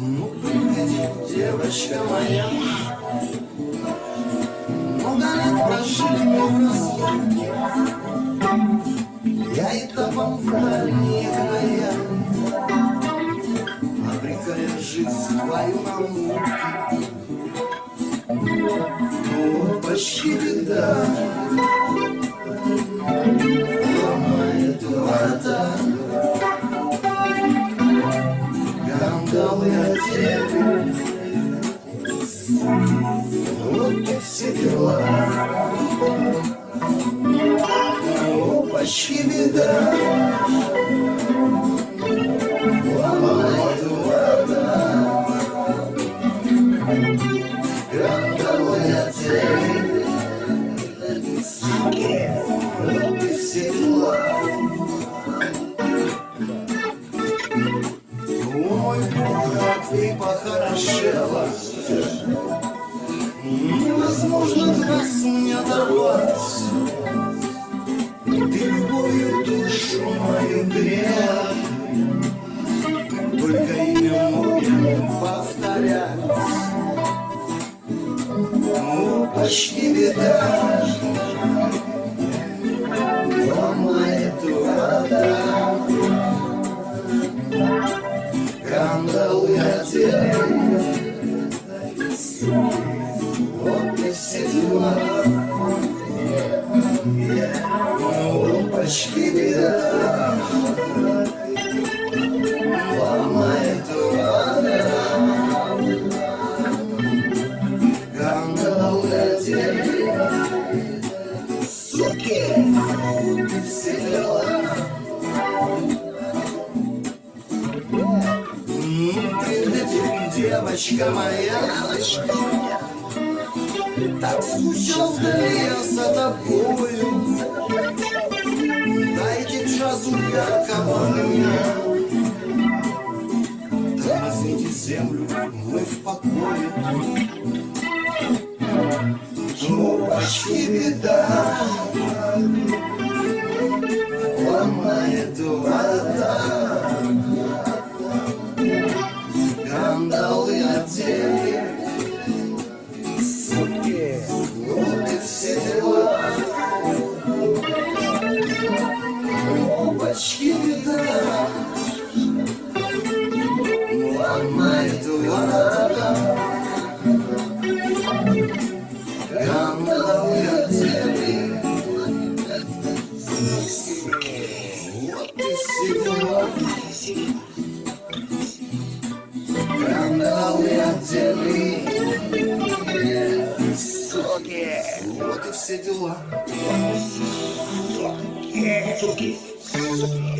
Ну, приходи, девочка моя Много лет прожили мы в разлуке Я и топом в дальние края Обрекая жизнь твою на муки Ну, почти беда почти беда Ломает врата Кандалы одели Вот и все ты похорошела. Невозможно глаз не оторвать Ты любовью душу мою грела Только имя я повторять. Ну, почти беда Вот и все дела Ну, почти беда Ломает Кандалы одели Суки! Вот и все дела девочка моя, так скучал вдали я за тобою. Дайте джазу яркого огня. Тормозните землю, мы в покое. Ну, почти беда. Ломает врата. Соки Вот и все дела Соки Соки